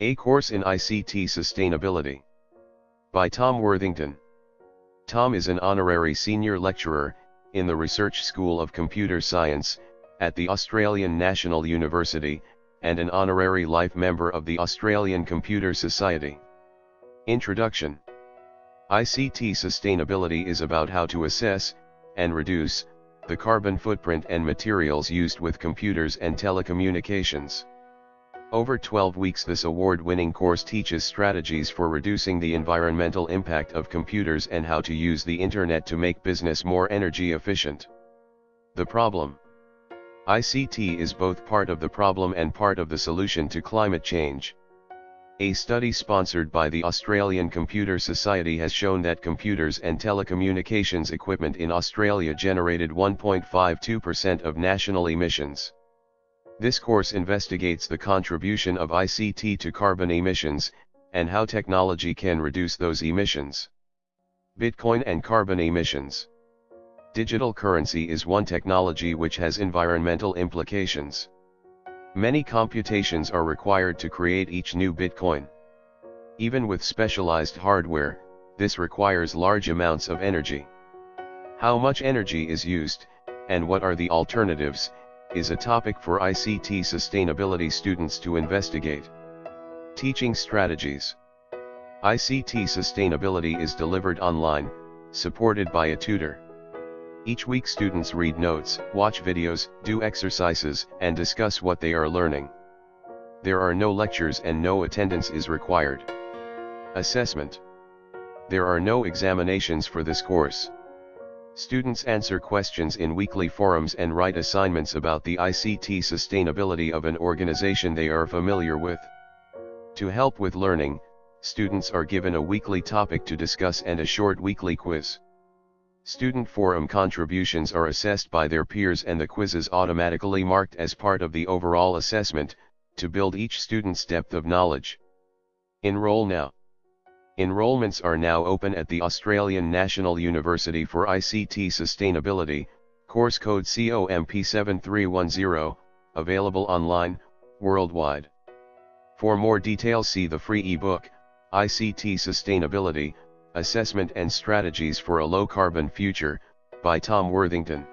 A Course in ICT Sustainability. By Tom Worthington. Tom is an honorary senior lecturer, in the Research School of Computer Science, at the Australian National University, and an honorary life member of the Australian Computer Society. Introduction ICT sustainability is about how to assess, and reduce, the carbon footprint and materials used with computers and telecommunications. Over 12 weeks this award-winning course teaches strategies for reducing the environmental impact of computers and how to use the internet to make business more energy efficient. The problem ICT is both part of the problem and part of the solution to climate change. A study sponsored by the Australian Computer Society has shown that computers and telecommunications equipment in Australia generated 1.52% of national emissions. This course investigates the contribution of ICT to carbon emissions, and how technology can reduce those emissions. Bitcoin and carbon emissions. Digital currency is one technology which has environmental implications. Many computations are required to create each new Bitcoin. Even with specialized hardware, this requires large amounts of energy. How much energy is used, and what are the alternatives, is a topic for ICT sustainability students to investigate. Teaching strategies. ICT sustainability is delivered online, supported by a tutor. Each week students read notes, watch videos, do exercises, and discuss what they are learning. There are no lectures and no attendance is required. Assessment. There are no examinations for this course. Students answer questions in weekly forums and write assignments about the ICT sustainability of an organization they are familiar with. To help with learning, students are given a weekly topic to discuss and a short weekly quiz. Student forum contributions are assessed by their peers and the quizzes automatically marked as part of the overall assessment, to build each student's depth of knowledge. Enroll now. Enrollments are now open at the Australian National University for ICT Sustainability, course code COMP7310, available online, worldwide. For more details see the free ebook, ICT Sustainability, Assessment and Strategies for a Low Carbon Future, by Tom Worthington.